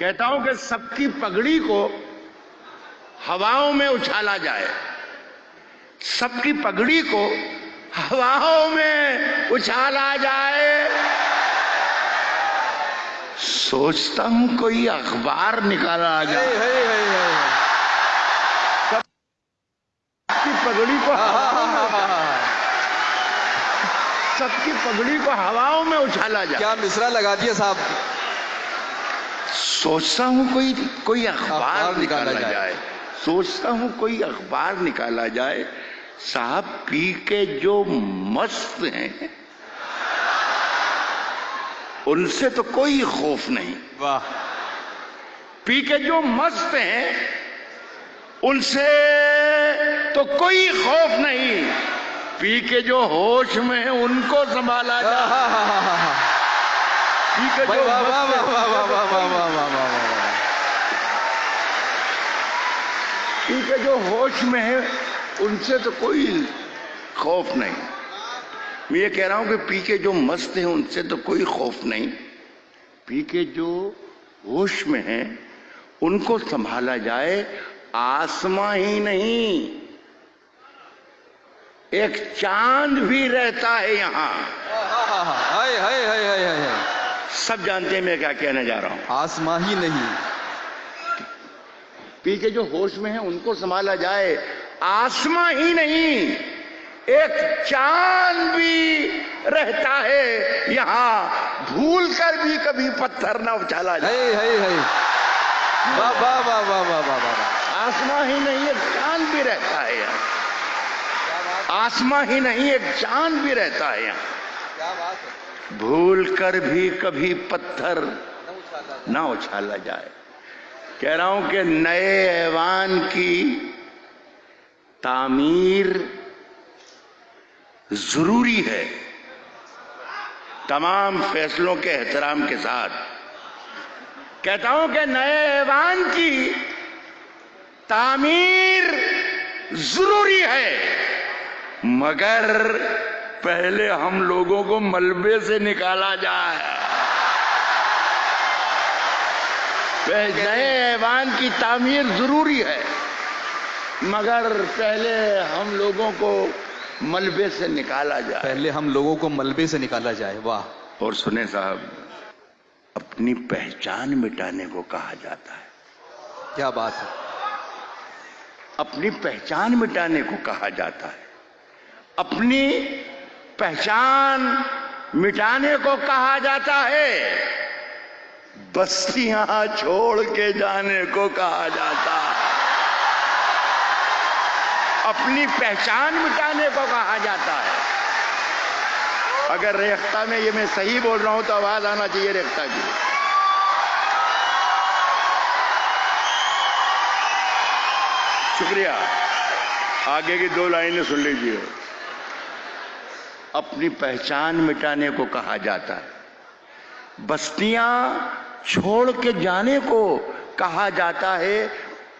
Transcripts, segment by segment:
कहता हूँ कि सबकी पगड़ी को हवाओं में उछाला जाए। सबकी पगड़ी को हवाओं में उछाला जाए। सोचता हूँ कोई अखबार निकाला जाए। है, है, है, है। सबकी पगड़ी को। सबकी पगड़ी को हवाओं में उछाला जाए। क्या मिश्रा लगा दिया साहब? सोचता हूँ कोई कोई अखबार निकाला निकाला जाए। सोचता हूँ कोई अखबार निकाला जाए। साहब पी के जो मस्त हैं उनसे तो कोई खौफ नहीं। वाह। पी के जो मस्त हैं उनसे तो कोई खौफ नहीं। पी के जो होश में है उनको संभाला जाए। हाँ, हाँ, हाँ, के जो वाह वाह वाह वाह वाह वाह वाह वाह वाह वाह वाह पी जो होश में है उनसे तो कोई खौफ नहीं। मैं ये कह रहा हूँ कि पी के जो मस्त हैं उनसे तो कोई खौफ नहीं। पी के जो होश में हैं उनको संभाला जाए आसमां ही नहीं। एक चाँद भी रहता है यहाँ। हाँ, हाँ, हाँ, हाय हाय हाय हाय हाय। सब जानते हैं मैं क्या कहने जा रहा हूँ। आसमां ही नहीं। पी के जो होश में है उनको संभाला जाए। आसमां ही नहीं एक चाँद भी रहता है यहाँ भूल कर भी कभी पत्थर ना उछाला जाए। है है है वाह वाह वाह वाह वाह वाह वाह। आसमां ही नहीं एक चाँद भी रहता है यहाँ। आसमां ही नहीं एक चाँद भी रहता है यहाँ। भूल कर भी कभी पत्थर ना उछाला जाए। कह रहा हूँ कि नए ऐवान की तामीर ज़रूरी है। तमाम फैसलों के एहतराम के साथ। कहता हूँ कि नए ऐवान की तामीर ज़रूरी है मगर पहले हम लोगों को मलबे से निकाला जाए। नए ऐवान की तामीर ज़रूरी है। मगर पहले हम लोगों को मलबे से निकाला जाए। पहले हम लोगों को मलबे से निकाला जाए वाह। और सुने साहब अपनी पहचान मिटाने को कहा जाता है। क्या बात है। अपनी पहचान मिटाने को कहा जाता है। अपनी पहचान मिटाने को कहा जाता है। बस्तियाँ छोड़ के जाने को कहा जाता है। अपनी पहचान मिटाने को कहा जाता है। अगर रेख्ता में ये मैं सही बोल रहा हूँ तो आवाज़ आना चाहिए रेख्ता की। शुक्रिया। आगे की दो लाइनें सुन लीजिए। अपनी पहचान मिटाने को कहा जाता है। बस्तियाँ छोड़ के जाने को कहा जाता है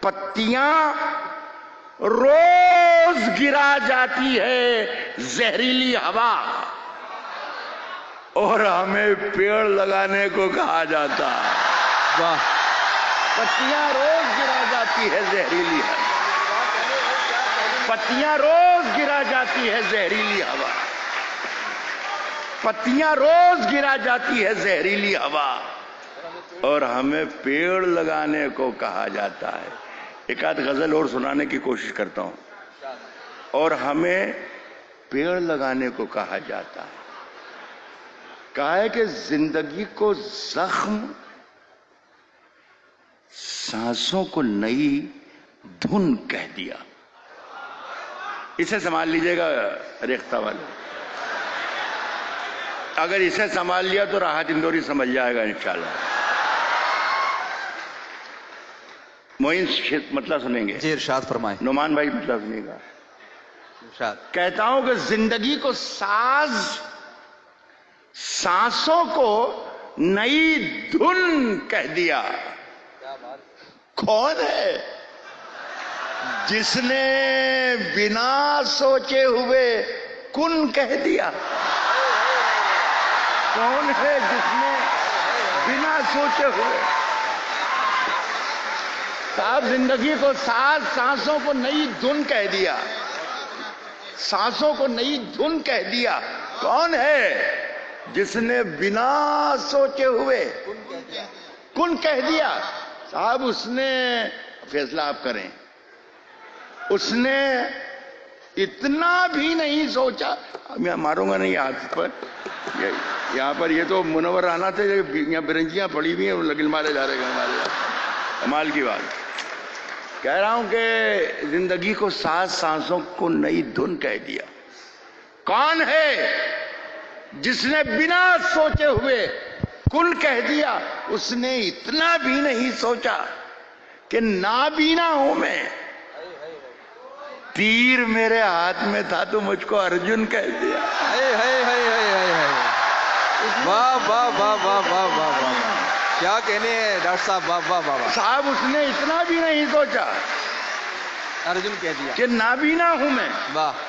पत्तियाँ रोज गिरा जाती है जहरीली हवा। और हमें पेड़ लगाने को कहा जाता है। वाह। पत्तियाँ रोज गिरा जाती है जहरीली हवा। पत्तियाँ रोज गिरा जाती है जहरीली हवा। पत्तियाँ रोज गिरा जाती है जहरीली हवा। और हमें पेड़ लगाने को कहा जाता है। एक आध गज़ल और सुनाने की कोशिश करता हूँ। और हमें पेड़ लगाने को कहा जाता है। कहा है कि ज़िंदगी को जख्म, सांसों को नई धुन कह दिया। इसे संभाल लीजिएगा, रेख्ता वाले। अगर इसे संभाल लिया तो राहत इंदौरी समझ जाएगा इंशाल्लाह। मोइन मतलब सुनेंगे। जी इरशाद फरमाए। नुमान भाई मतलब सुनेगा। इरशाद। कहता हूँ कि ज़िंदगी को साज सांसों को नई धुन कह दिया। कौन है? जिसने बिना सोचे हुए कुन कह दिया? कौन है जिसने बिना सोचे हुए साहब ज़िंदगी को सात सांसों को नई धुन कह दिया, सांसों को नई धुन कह दिया, कौन है जिसने बिना सोचे हुए कुन कह दिया? साहब उसने, फैसला आप करें, उसने इतना भी नहीं सोचा, मैं मारूँगा नहीं हाथ पर ये यहाँ पर ये तो मुनवर आना थे यहाँ बिरंजियाँ पड़ी हुई हैं लगिल मारे जा रहे हैं हमारे कमाल की बात। कह रहा हूँ कि ज़िंदगी को सात सांसों को नई धुन कह दिया। कौन है जिसने बिना सोचे हुए कुल कह दिया, उसने इतना भी नहीं सोचा कि नाबीना हूँ मैं। तीर मेरे हाथ में था तो मुझको अर्जुन कह दिया। हाय हाय हाय हाय हाय। वाह वाह वाह वाह वाह वाह वाह। क्या कहने हैं डॉक्टर साहब? वाह वाह वाह वाह। साहब उसने इतना भी नहीं सोचा अर्जुन कह दिया। कि नाबीना हूँ मैं। वाह।